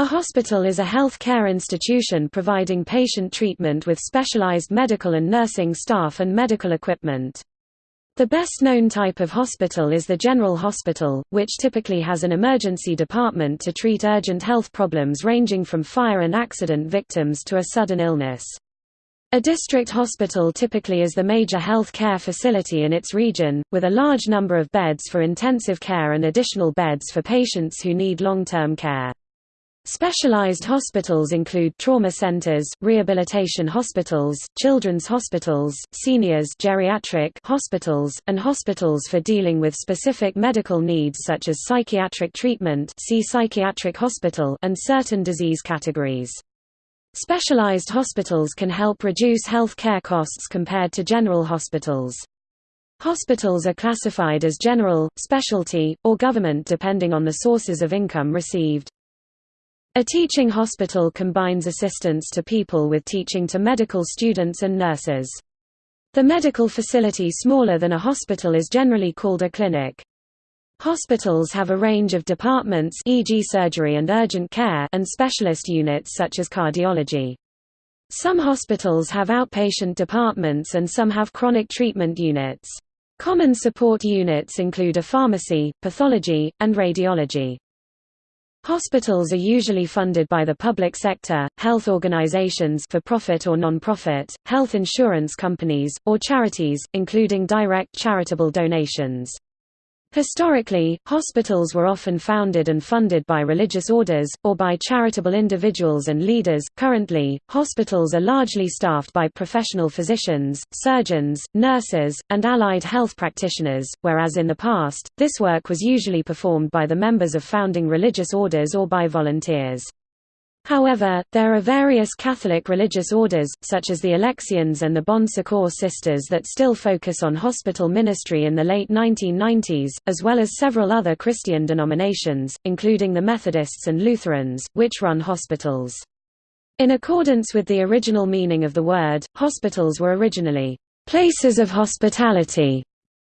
A hospital is a health care institution providing patient treatment with specialized medical and nursing staff and medical equipment. The best known type of hospital is the general hospital, which typically has an emergency department to treat urgent health problems ranging from fire and accident victims to a sudden illness. A district hospital typically is the major health care facility in its region, with a large number of beds for intensive care and additional beds for patients who need long-term care. Specialized hospitals include trauma centers, rehabilitation hospitals, children's hospitals, seniors geriatric hospitals, and hospitals for dealing with specific medical needs such as psychiatric treatment see psychiatric hospital and certain disease categories. Specialized hospitals can help reduce health care costs compared to general hospitals. Hospitals are classified as general, specialty, or government depending on the sources of income received. A teaching hospital combines assistance to people with teaching to medical students and nurses. The medical facility smaller than a hospital is generally called a clinic. Hospitals have a range of departments e.g. surgery and urgent care and specialist units such as cardiology. Some hospitals have outpatient departments and some have chronic treatment units. Common support units include a pharmacy, pathology, and radiology. Hospitals are usually funded by the public sector, health organizations for profit or non-profit, health insurance companies, or charities, including direct charitable donations. Historically, hospitals were often founded and funded by religious orders, or by charitable individuals and leaders. Currently, hospitals are largely staffed by professional physicians, surgeons, nurses, and allied health practitioners, whereas in the past, this work was usually performed by the members of founding religious orders or by volunteers. However, there are various Catholic religious orders, such as the Alexians and the Bon Secours Sisters that still focus on hospital ministry in the late 1990s, as well as several other Christian denominations, including the Methodists and Lutherans, which run hospitals. In accordance with the original meaning of the word, hospitals were originally, "...places of hospitality",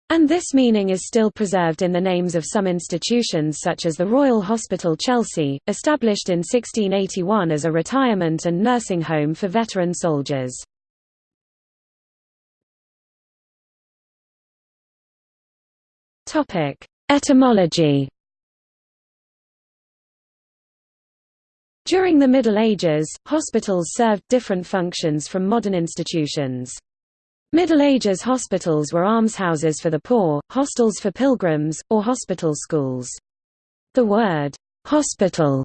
and this meaning is still preserved in the names of some institutions such as the Royal Hospital Chelsea, established in 1681 as a retirement and nursing home for veteran soldiers. Etymology During the Middle Ages, hospitals served different functions from modern institutions. Middle Ages hospitals were almshouses for the poor, hostels for pilgrims, or hospital schools. The word, hospital,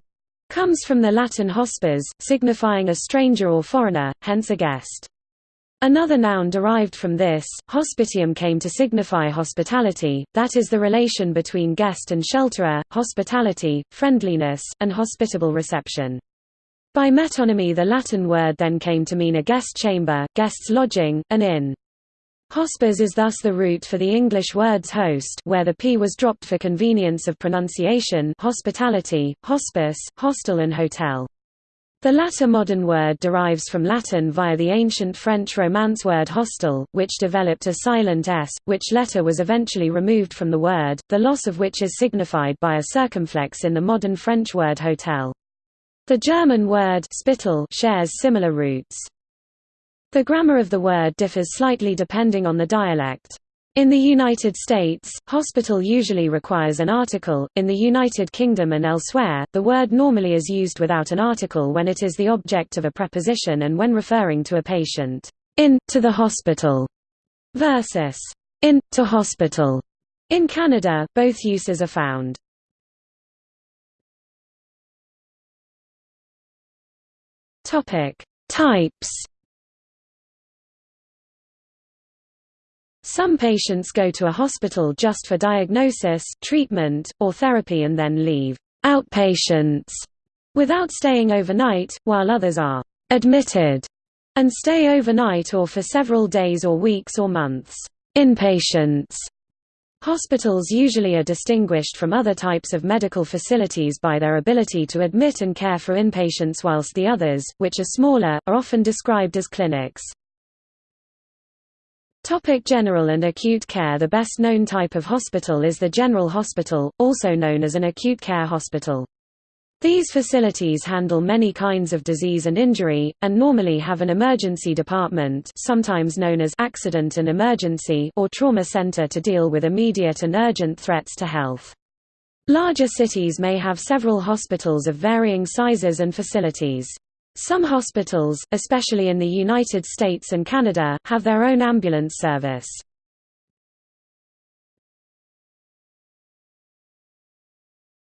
comes from the Latin hospes, signifying a stranger or foreigner, hence a guest. Another noun derived from this, hospitium came to signify hospitality, that is the relation between guest and shelterer, hospitality, friendliness, and hospitable reception. By metonymy the Latin word then came to mean a guest chamber, guest's lodging, an inn. Hospes is thus the root for the English words host where the p was dropped for convenience of pronunciation hospitality, hospice, hostel and hotel. The latter modern word derives from Latin via the ancient French Romance word hostel, which developed a silent s, which letter was eventually removed from the word, the loss of which is signified by a circumflex in the modern French word hotel. The German word Spital shares similar roots. The grammar of the word differs slightly depending on the dialect. In the United States, hospital usually requires an article, in the United Kingdom and elsewhere, the word normally is used without an article when it is the object of a preposition and when referring to a patient, in, to the hospital, versus in, to hospital. In Canada, both uses are found. Topic: Types. Some patients go to a hospital just for diagnosis, treatment, or therapy and then leave outpatients without staying overnight, while others are admitted and stay overnight or for several days or weeks or months inpatients Hospitals usually are distinguished from other types of medical facilities by their ability to admit and care for inpatients whilst the others, which are smaller, are often described as clinics. Topic general and acute care The best known type of hospital is the general hospital, also known as an acute care hospital. These facilities handle many kinds of disease and injury, and normally have an emergency department sometimes known as accident and emergency or trauma center to deal with immediate and urgent threats to health. Larger cities may have several hospitals of varying sizes and facilities. Some hospitals, especially in the United States and Canada, have their own ambulance service.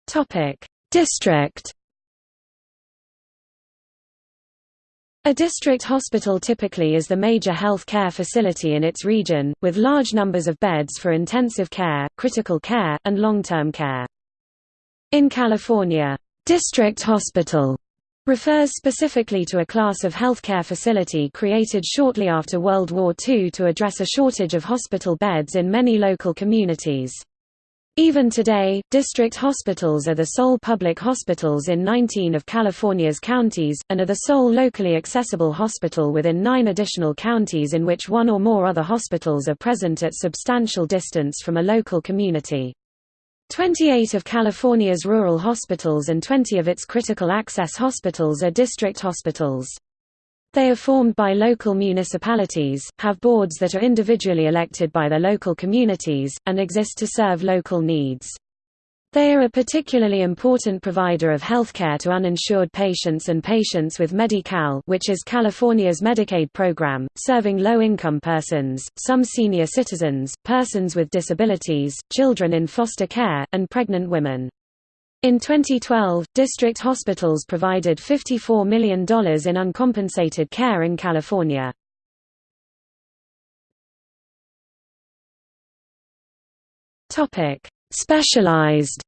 Topic: District A district hospital typically is the major health care facility in its region, with large numbers of beds for intensive care, critical care, and long-term care. In California, district hospital refers specifically to a class of healthcare facility created shortly after World War II to address a shortage of hospital beds in many local communities. Even today, district hospitals are the sole public hospitals in 19 of California's counties, and are the sole locally accessible hospital within nine additional counties in which one or more other hospitals are present at substantial distance from a local community. 28 of California's rural hospitals and 20 of its critical access hospitals are district hospitals. They are formed by local municipalities, have boards that are individually elected by their local communities, and exist to serve local needs. They are a particularly important provider of healthcare to uninsured patients and patients with Medi-Cal which is California's Medicaid program, serving low-income persons, some senior citizens, persons with disabilities, children in foster care, and pregnant women. In 2012, district hospitals provided $54 million in uncompensated care in California. Specialized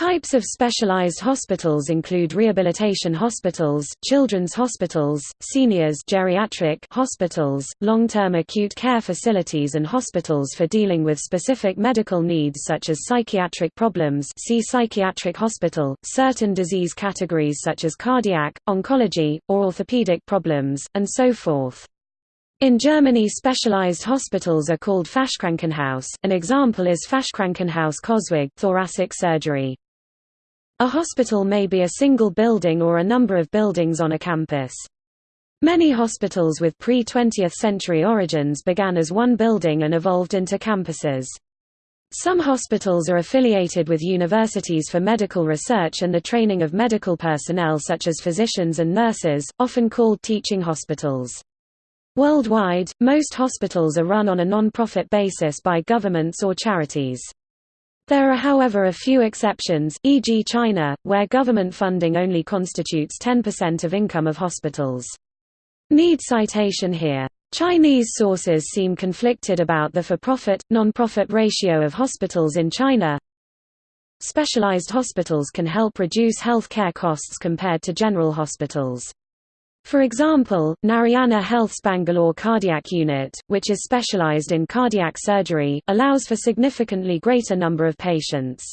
Types of specialized hospitals include rehabilitation hospitals, children's hospitals, seniors geriatric hospitals, long-term acute care facilities and hospitals for dealing with specific medical needs such as psychiatric problems see psychiatric hospital, certain disease categories such as cardiac, oncology, or orthopedic problems, and so forth. In Germany specialized hospitals are called Fachkrankenhaus, an example is Fachkrankenhaus Coswig thoracic surgery. A hospital may be a single building or a number of buildings on a campus. Many hospitals with pre-20th century origins began as one building and evolved into campuses. Some hospitals are affiliated with universities for medical research and the training of medical personnel such as physicians and nurses, often called teaching hospitals. Worldwide, most hospitals are run on a non-profit basis by governments or charities. There are however a few exceptions, e.g. China, where government funding only constitutes 10% of income of hospitals. Need citation here. Chinese sources seem conflicted about the for-profit, non-profit ratio of hospitals in China. Specialized hospitals can help reduce health care costs compared to general hospitals. For example, Narayana Health's Bangalore Cardiac Unit, which is specialized in cardiac surgery, allows for significantly greater number of patients.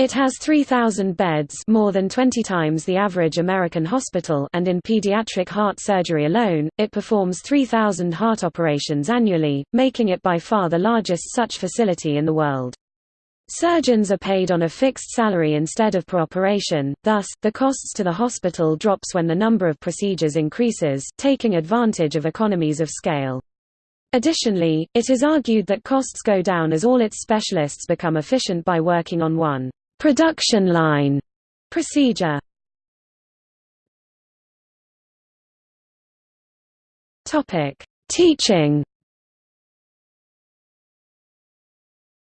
It has 3,000 beds more than 20 times the average American hospital and in pediatric heart surgery alone, it performs 3,000 heart operations annually, making it by far the largest such facility in the world. Surgeons are paid on a fixed salary instead of per operation, thus, the costs to the hospital drops when the number of procedures increases, taking advantage of economies of scale. Additionally, it is argued that costs go down as all its specialists become efficient by working on one production line procedure. Teaching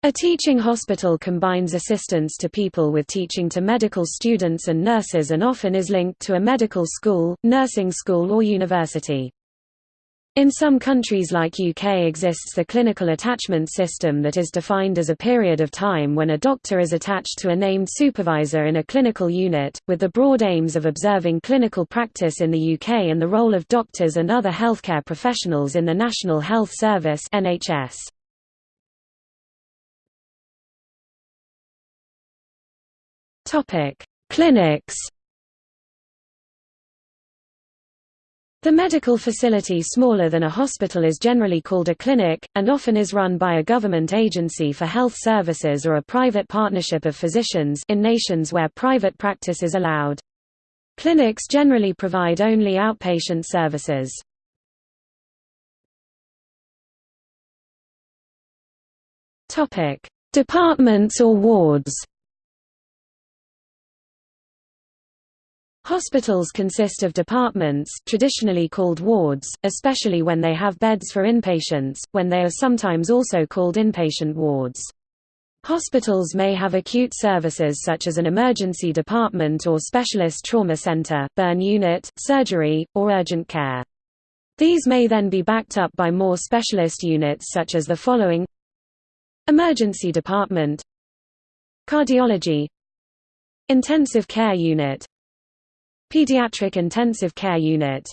A teaching hospital combines assistance to people with teaching to medical students and nurses and often is linked to a medical school, nursing school or university. In some countries like UK exists the clinical attachment system that is defined as a period of time when a doctor is attached to a named supervisor in a clinical unit, with the broad aims of observing clinical practice in the UK and the role of doctors and other healthcare professionals in the National Health Service NHS. Topic: Clinics. The medical facility smaller than a hospital is generally called a clinic, and often is run by a government agency for health services or a private partnership of physicians in nations where private practice is allowed. Clinics generally provide only outpatient services. Departments or wards Hospitals consist of departments traditionally called wards, especially when they have beds for inpatients, when they are sometimes also called inpatient wards. Hospitals may have acute services such as an emergency department or specialist trauma center, burn unit, surgery, or urgent care. These may then be backed up by more specialist units such as the following Emergency department Cardiology Intensive care unit Pediatric Intensive Care Unit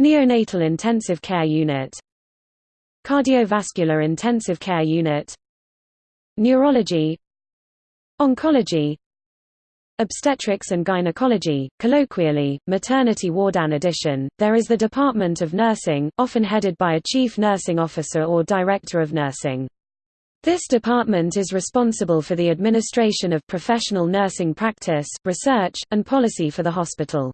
Neonatal Intensive Care Unit Cardiovascular Intensive Care Unit Neurology Oncology Obstetrics and Gynecology, colloquially, maternity ward. In addition, there is the Department of Nursing, often headed by a Chief Nursing Officer or Director of Nursing. This department is responsible for the administration of professional nursing practice, research, and policy for the hospital.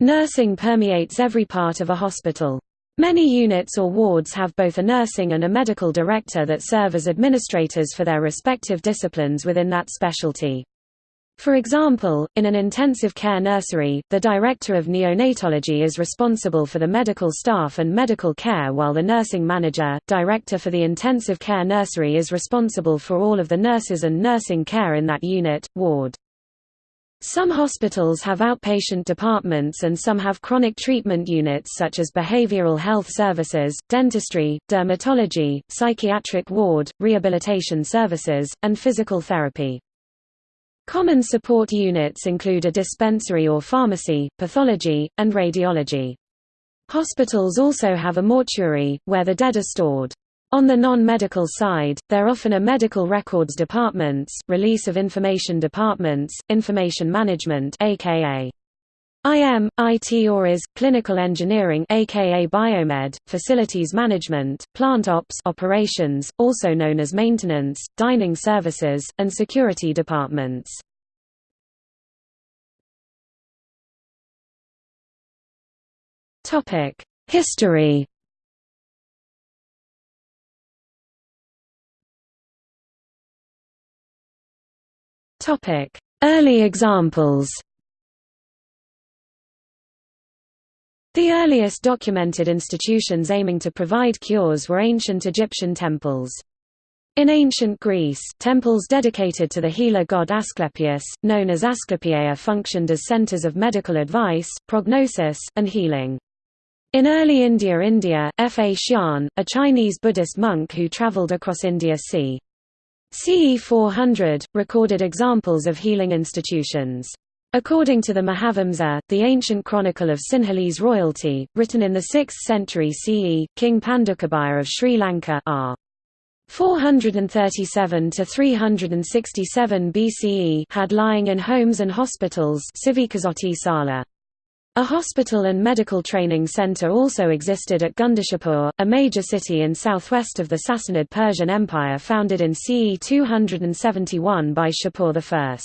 Nursing permeates every part of a hospital. Many units or wards have both a nursing and a medical director that serve as administrators for their respective disciplines within that specialty. For example, in an intensive care nursery, the director of neonatology is responsible for the medical staff and medical care while the nursing manager, director for the intensive care nursery is responsible for all of the nurses and nursing care in that unit, ward. Some hospitals have outpatient departments and some have chronic treatment units such as behavioral health services, dentistry, dermatology, psychiatric ward, rehabilitation services, and physical therapy. Common support units include a dispensary or pharmacy, pathology, and radiology. Hospitals also have a mortuary, where the dead are stored. On the non-medical side, there often are medical records departments, release of information departments, information management aka IM, IT or is, clinical engineering aka biomed, facilities management, plant ops operations, also known as maintenance, dining services, and security departments. History Early examples The earliest documented institutions aiming to provide cures were ancient Egyptian temples. In ancient Greece, temples dedicated to the healer god Asclepius, known as Asclepieia functioned as centers of medical advice, prognosis, and healing. In early India India, F. A. Xian, a Chinese Buddhist monk who traveled across India c. CE 400, recorded examples of healing institutions. According to the Mahavamsa, the ancient chronicle of Sinhalese royalty, written in the 6th century CE, King Pandukabhaya of Sri Lanka r. 437 to 367 BCE had lying in homes and hospitals Sala. A hospital and medical training center also existed at Gundeshapur, a major city in southwest of the Sassanid Persian Empire founded in CE 271 by Shapur I.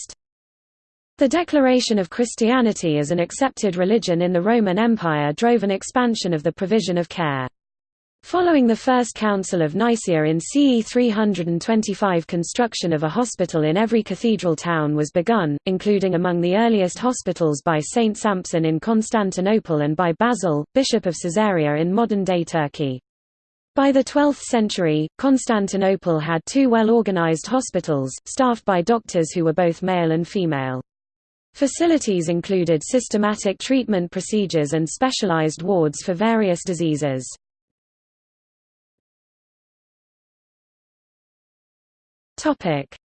The declaration of Christianity as an accepted religion in the Roman Empire drove an expansion of the provision of care. Following the First Council of Nicaea in CE 325 construction of a hospital in every cathedral town was begun, including among the earliest hospitals by Saint Samson in Constantinople and by Basil, Bishop of Caesarea in modern-day Turkey. By the 12th century, Constantinople had two well-organized hospitals, staffed by doctors who were both male and female. Facilities included systematic treatment procedures and specialized wards for various diseases.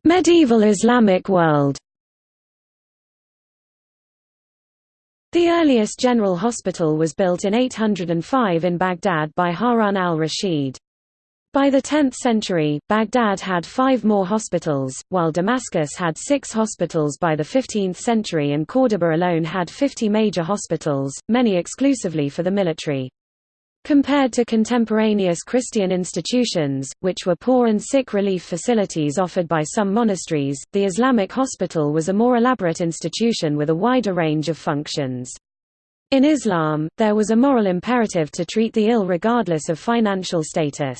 Medieval Islamic world The earliest general hospital was built in 805 in Baghdad by Harun al-Rashid. By the 10th century, Baghdad had five more hospitals, while Damascus had six hospitals by the 15th century and Córdoba alone had 50 major hospitals, many exclusively for the military. Compared to contemporaneous Christian institutions, which were poor and sick relief facilities offered by some monasteries, the Islamic hospital was a more elaborate institution with a wider range of functions. In Islam, there was a moral imperative to treat the ill regardless of financial status.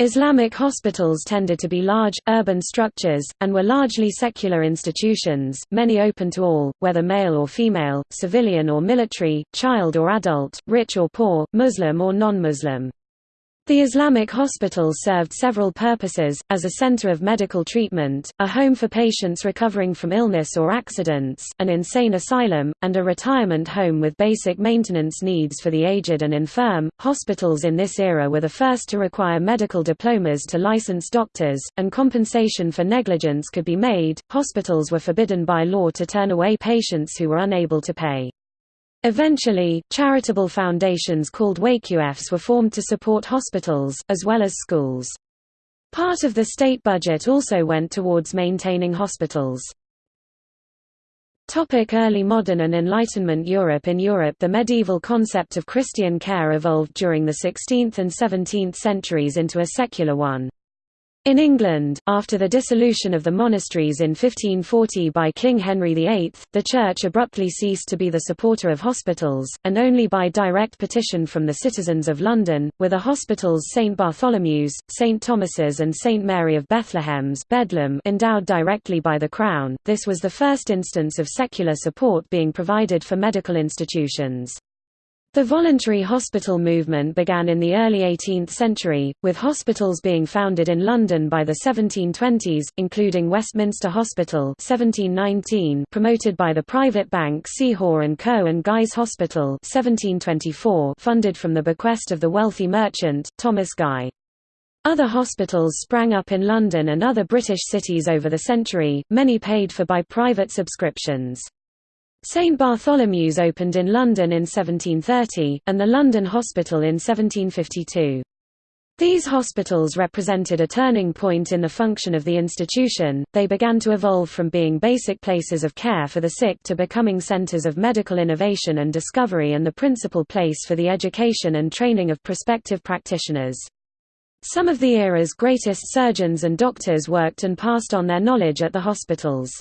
Islamic hospitals tended to be large, urban structures, and were largely secular institutions, many open to all, whether male or female, civilian or military, child or adult, rich or poor, Muslim or non-Muslim. The Islamic hospital served several purposes, as a center of medical treatment, a home for patients recovering from illness or accidents, an insane asylum, and a retirement home with basic maintenance needs for the aged and infirm. Hospitals in this era were the first to require medical diplomas to license doctors, and compensation for negligence could be made. Hospitals were forbidden by law to turn away patients who were unable to pay. Eventually, charitable foundations called Waqfs were formed to support hospitals, as well as schools. Part of the state budget also went towards maintaining hospitals. Topic early modern and Enlightenment Europe In Europe the medieval concept of Christian care evolved during the 16th and 17th centuries into a secular one. In England, after the dissolution of the monasteries in 1540 by King Henry VIII, the Church abruptly ceased to be the supporter of hospitals, and only by direct petition from the citizens of London, were the hospitals St Bartholomew's, St Thomas's and St Mary of Bethlehem's Bedlam endowed directly by the Crown. This was the first instance of secular support being provided for medical institutions. The voluntary hospital movement began in the early 18th century, with hospitals being founded in London by the 1720s, including Westminster Hospital 1719 promoted by the private bank C. Hoare & Co. and Guy's Hospital 1724 funded from the bequest of the wealthy merchant, Thomas Guy. Other hospitals sprang up in London and other British cities over the century, many paid for by private subscriptions. St Bartholomew's opened in London in 1730, and the London Hospital in 1752. These hospitals represented a turning point in the function of the institution, they began to evolve from being basic places of care for the sick to becoming centers of medical innovation and discovery and the principal place for the education and training of prospective practitioners. Some of the era's greatest surgeons and doctors worked and passed on their knowledge at the hospitals.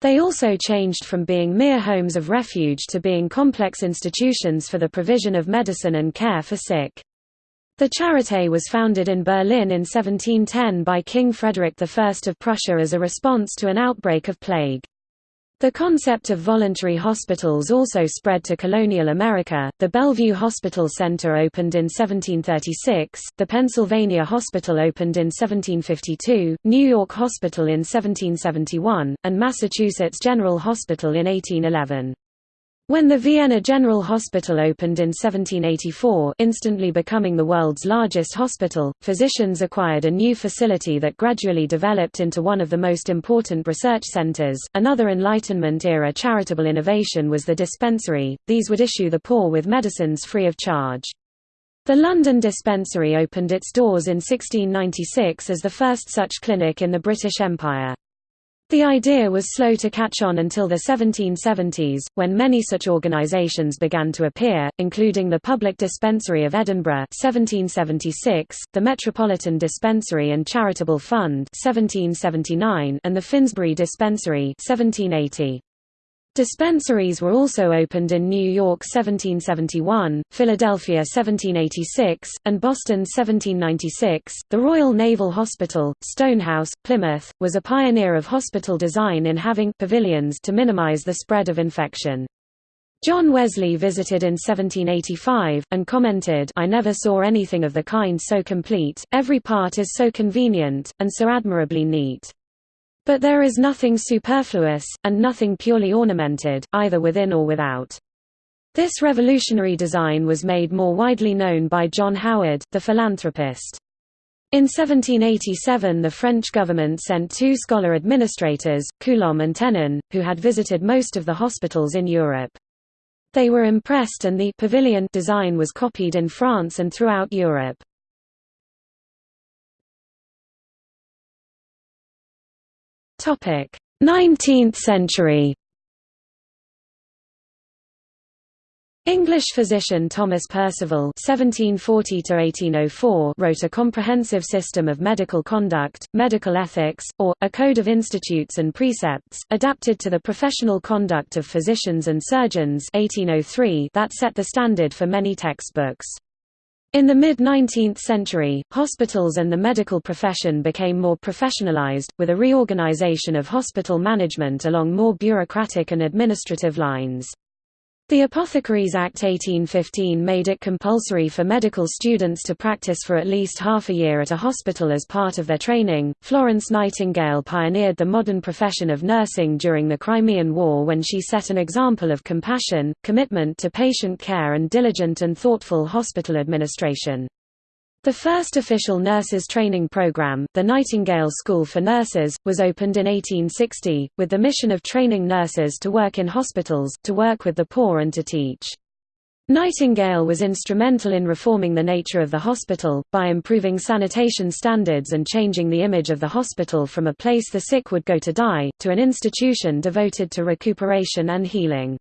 They also changed from being mere homes of refuge to being complex institutions for the provision of medicine and care for sick. The Charité was founded in Berlin in 1710 by King Frederick I of Prussia as a response to an outbreak of plague. The concept of voluntary hospitals also spread to colonial America. The Bellevue Hospital Center opened in 1736, the Pennsylvania Hospital opened in 1752, New York Hospital in 1771, and Massachusetts General Hospital in 1811. When the Vienna General Hospital opened in 1784 instantly becoming the world's largest hospital, physicians acquired a new facility that gradually developed into one of the most important research centers. Another Enlightenment-era charitable innovation was the dispensary, these would issue the poor with medicines free of charge. The London Dispensary opened its doors in 1696 as the first such clinic in the British Empire. The idea was slow to catch on until the 1770s, when many such organisations began to appear, including the Public Dispensary of Edinburgh 1776, the Metropolitan Dispensary and Charitable Fund 1779, and the Finsbury Dispensary 1780. Dispensaries were also opened in New York 1771, Philadelphia 1786, and Boston 1796. The Royal Naval Hospital, Stonehouse, Plymouth, was a pioneer of hospital design in having pavilions to minimize the spread of infection. John Wesley visited in 1785, and commented I never saw anything of the kind so complete, every part is so convenient, and so admirably neat. But there is nothing superfluous, and nothing purely ornamented, either within or without. This revolutionary design was made more widely known by John Howard, the philanthropist. In 1787 the French government sent two scholar administrators, Coulomb and Tenon, who had visited most of the hospitals in Europe. They were impressed and the pavilion design was copied in France and throughout Europe. 19th century English physician Thomas Percival (1740–1804) wrote a comprehensive system of medical conduct, medical ethics, or a code of institutes and precepts, adapted to the professional conduct of physicians and surgeons (1803) that set the standard for many textbooks. In the mid-19th century, hospitals and the medical profession became more professionalized, with a reorganization of hospital management along more bureaucratic and administrative lines. The Apothecaries Act 1815 made it compulsory for medical students to practice for at least half a year at a hospital as part of their training. Florence Nightingale pioneered the modern profession of nursing during the Crimean War when she set an example of compassion, commitment to patient care, and diligent and thoughtful hospital administration. The first official nurses training program, the Nightingale School for Nurses, was opened in 1860, with the mission of training nurses to work in hospitals, to work with the poor and to teach. Nightingale was instrumental in reforming the nature of the hospital, by improving sanitation standards and changing the image of the hospital from a place the sick would go to die, to an institution devoted to recuperation and healing.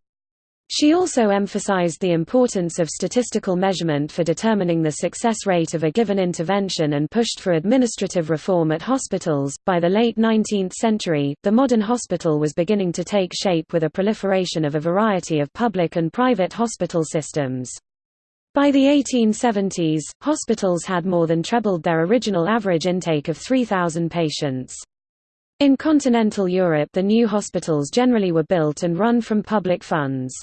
She also emphasized the importance of statistical measurement for determining the success rate of a given intervention and pushed for administrative reform at hospitals. By the late 19th century, the modern hospital was beginning to take shape with a proliferation of a variety of public and private hospital systems. By the 1870s, hospitals had more than trebled their original average intake of 3,000 patients. In continental Europe the new hospitals generally were built and run from public funds.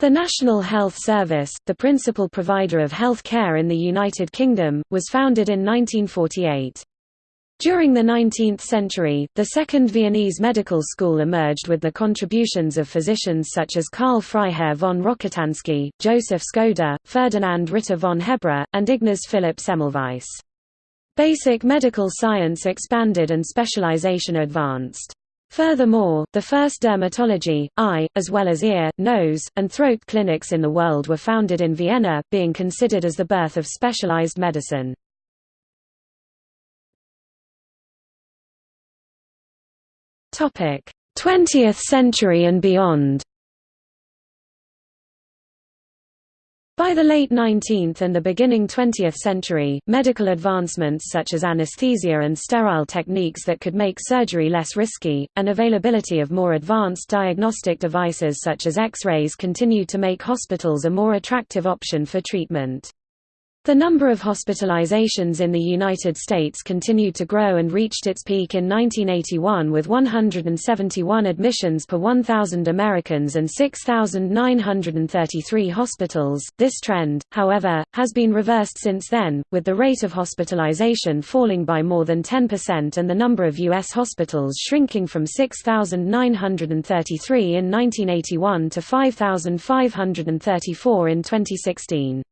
The National Health Service, the principal provider of health care in the United Kingdom, was founded in 1948. During the 19th century, the Second Viennese Medical School emerged with the contributions of physicians such as Karl Freiherr von Rokitansky, Joseph Skoda, Ferdinand Ritter von Hebra, and Ignaz Philipp Semmelweis. Basic medical science expanded and specialization advanced. Furthermore, the first dermatology, eye, as well as ear, nose, and throat clinics in the world were founded in Vienna, being considered as the birth of specialized medicine. Topic: 20th century and beyond. By the late 19th and the beginning 20th century, medical advancements such as anesthesia and sterile techniques that could make surgery less risky, and availability of more advanced diagnostic devices such as X-rays continued to make hospitals a more attractive option for treatment. The number of hospitalizations in the United States continued to grow and reached its peak in 1981 with 171 admissions per 1,000 Americans and 6,933 hospitals. This trend, however, has been reversed since then, with the rate of hospitalization falling by more than 10% and the number of U.S. hospitals shrinking from 6,933 in 1981 to 5,534 in 2016.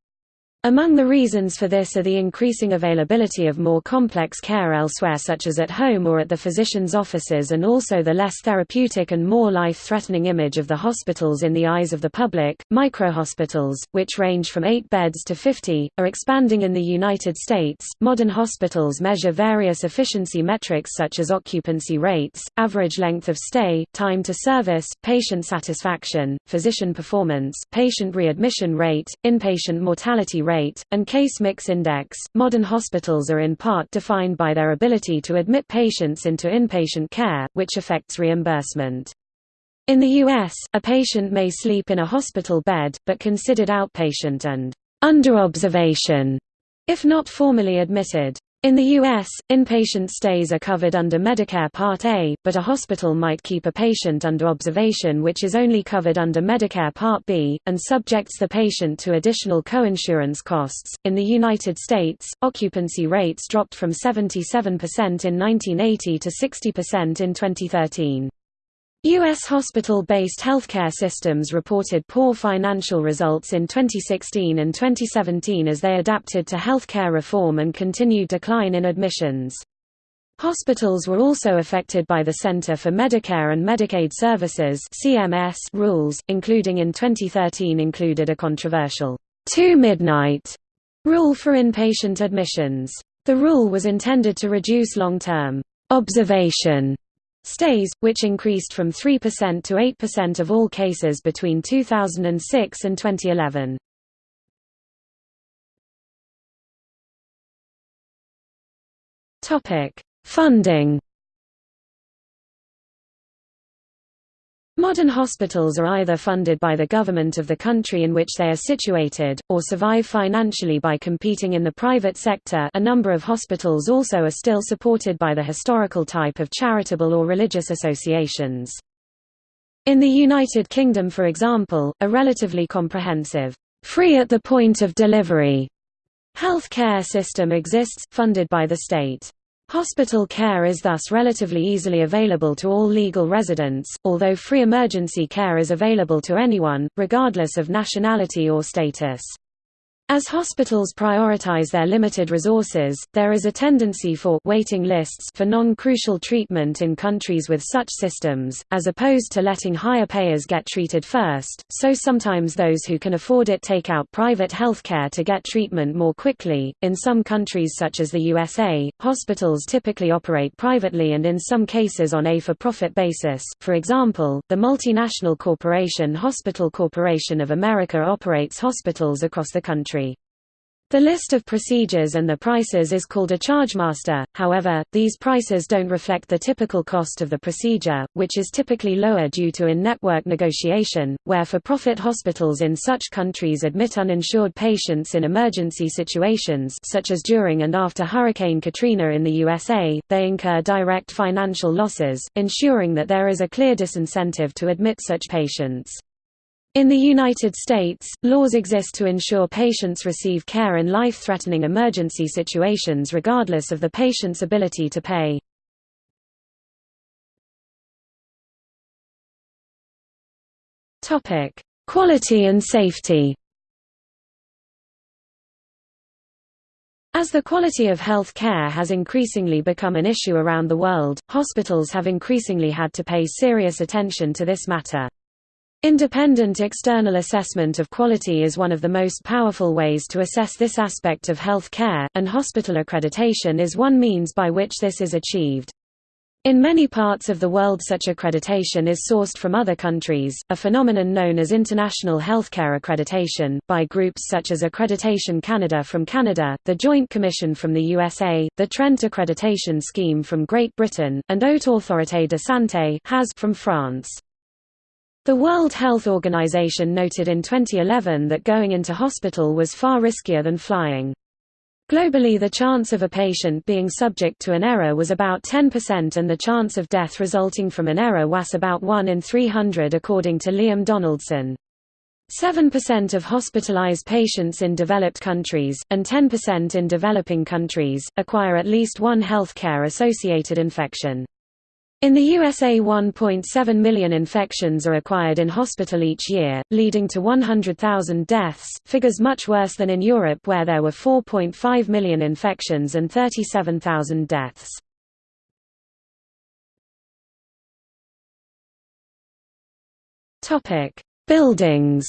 Among the reasons for this are the increasing availability of more complex care elsewhere such as at home or at the physician's offices and also the less therapeutic and more life-threatening image of the hospitals in the eyes of the public. Microhospitals, which range from 8 beds to 50, are expanding in the United States. Modern hospitals measure various efficiency metrics such as occupancy rates, average length of stay, time to service, patient satisfaction, physician performance, patient readmission rate, inpatient mortality rate rate, and case mix index. Modern hospitals are in part defined by their ability to admit patients into inpatient care, which affects reimbursement. In the U.S., a patient may sleep in a hospital bed, but considered outpatient and under observation, if not formally admitted. In the U.S., inpatient stays are covered under Medicare Part A, but a hospital might keep a patient under observation which is only covered under Medicare Part B, and subjects the patient to additional coinsurance costs. In the United States, occupancy rates dropped from 77% in 1980 to 60% in 2013. U.S. hospital-based healthcare systems reported poor financial results in 2016 and 2017 as they adapted to healthcare reform and continued decline in admissions. Hospitals were also affected by the Center for Medicare and Medicaid Services (CMS) rules, including in 2013 included a controversial two midnight rule for inpatient admissions. The rule was intended to reduce long-term observation Stays, which increased from 3% to 8% of all cases between 2006 and 2011. Topic: Funding. Modern hospitals are either funded by the government of the country in which they are situated, or survive financially by competing in the private sector a number of hospitals also are still supported by the historical type of charitable or religious associations. In the United Kingdom for example, a relatively comprehensive, free at the point of delivery health care system exists, funded by the state. Hospital care is thus relatively easily available to all legal residents, although free emergency care is available to anyone, regardless of nationality or status. As hospitals prioritize their limited resources, there is a tendency for waiting lists for non-crucial treatment in countries with such systems, as opposed to letting higher payers get treated first, so sometimes those who can afford it take out private health care to get treatment more quickly. In some countries such as the USA, hospitals typically operate privately and in some cases on a for-profit basis. For example, the multinational corporation Hospital Corporation of America operates hospitals across the country country. The list of procedures and the prices is called a chargemaster, however, these prices don't reflect the typical cost of the procedure, which is typically lower due to in-network negotiation, where for-profit hospitals in such countries admit uninsured patients in emergency situations such as during and after Hurricane Katrina in the USA, they incur direct financial losses, ensuring that there is a clear disincentive to admit such patients. In the United States, laws exist to ensure patients receive care in life-threatening emergency situations regardless of the patient's ability to pay. Quality and safety As the quality of health care has increasingly become an issue around the world, hospitals have increasingly had to pay serious attention to this matter. Independent external assessment of quality is one of the most powerful ways to assess this aspect of health care, and hospital accreditation is one means by which this is achieved. In many parts of the world such accreditation is sourced from other countries, a phenomenon known as international healthcare accreditation, by groups such as Accreditation Canada from Canada, the Joint Commission from the USA, the Trent Accreditation Scheme from Great Britain, and Haute Autorité de Santé from France. The World Health Organization noted in 2011 that going into hospital was far riskier than flying. Globally the chance of a patient being subject to an error was about 10% and the chance of death resulting from an error was about 1 in 300 according to Liam Donaldson. 7% of hospitalized patients in developed countries, and 10% in developing countries, acquire at least one health care-associated infection. In the USA 1.7 million infections are acquired in hospital each year, leading to 100,000 deaths, figures much worse than in Europe where there were 4.5 million infections and 37,000 deaths. Buildings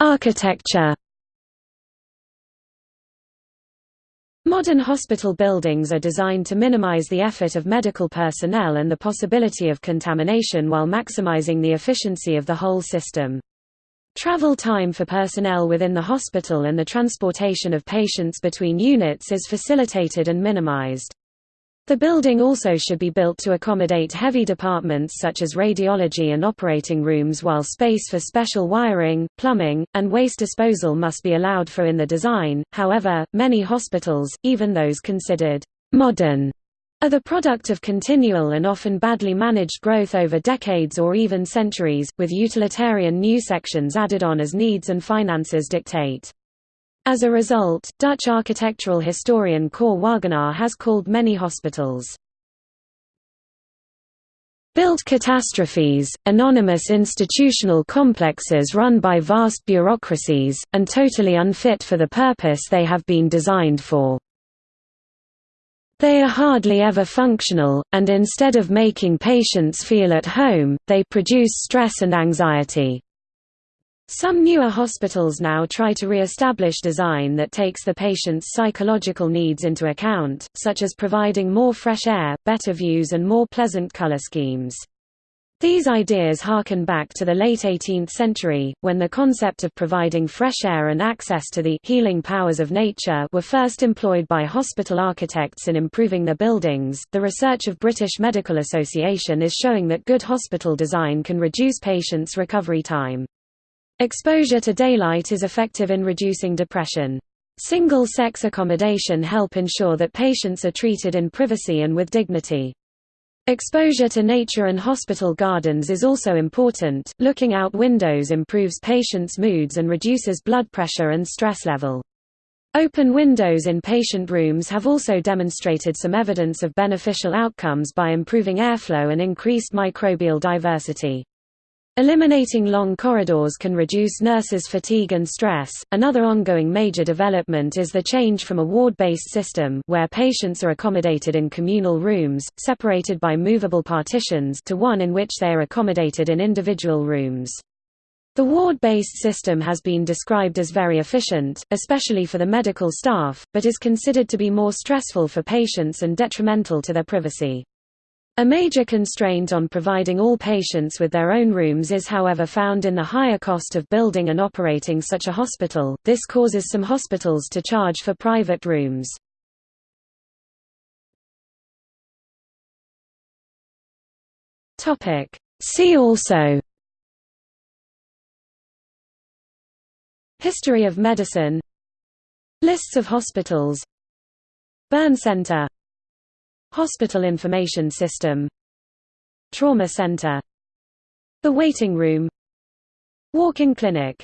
Architecture Modern hospital buildings are designed to minimize the effort of medical personnel and the possibility of contamination while maximizing the efficiency of the whole system. Travel time for personnel within the hospital and the transportation of patients between units is facilitated and minimized. The building also should be built to accommodate heavy departments such as radiology and operating rooms while space for special wiring, plumbing, and waste disposal must be allowed for in the design. However, many hospitals, even those considered modern, are the product of continual and often badly managed growth over decades or even centuries, with utilitarian new sections added on as needs and finances dictate. As a result, Dutch architectural historian Cor Wagenaar has called many hospitals built catastrophes, anonymous institutional complexes run by vast bureaucracies, and totally unfit for the purpose they have been designed for. They are hardly ever functional, and instead of making patients feel at home, they produce stress and anxiety. Some newer hospitals now try to re-establish design that takes the patient's psychological needs into account, such as providing more fresh air, better views and more pleasant color schemes. These ideas harken back to the late 18th century, when the concept of providing fresh air and access to the healing powers of nature were first employed by hospital architects in improving their buildings. The research of British Medical Association is showing that good hospital design can reduce patients' recovery time. Exposure to daylight is effective in reducing depression. Single-sex accommodation help ensure that patients are treated in privacy and with dignity. Exposure to nature and hospital gardens is also important. Looking out windows improves patients' moods and reduces blood pressure and stress level. Open windows in patient rooms have also demonstrated some evidence of beneficial outcomes by improving airflow and increased microbial diversity. Eliminating long corridors can reduce nurses' fatigue and stress. Another ongoing major development is the change from a ward-based system where patients are accommodated in communal rooms, separated by movable partitions, to one in which they are accommodated in individual rooms. The ward-based system has been described as very efficient, especially for the medical staff, but is considered to be more stressful for patients and detrimental to their privacy. A major constraint on providing all patients with their own rooms is however found in the higher cost of building and operating such a hospital, this causes some hospitals to charge for private rooms. See also. History of medicine. Lists of hospitals. Burn Center Hospital Information System Trauma Center The Waiting Room Walk-in clinic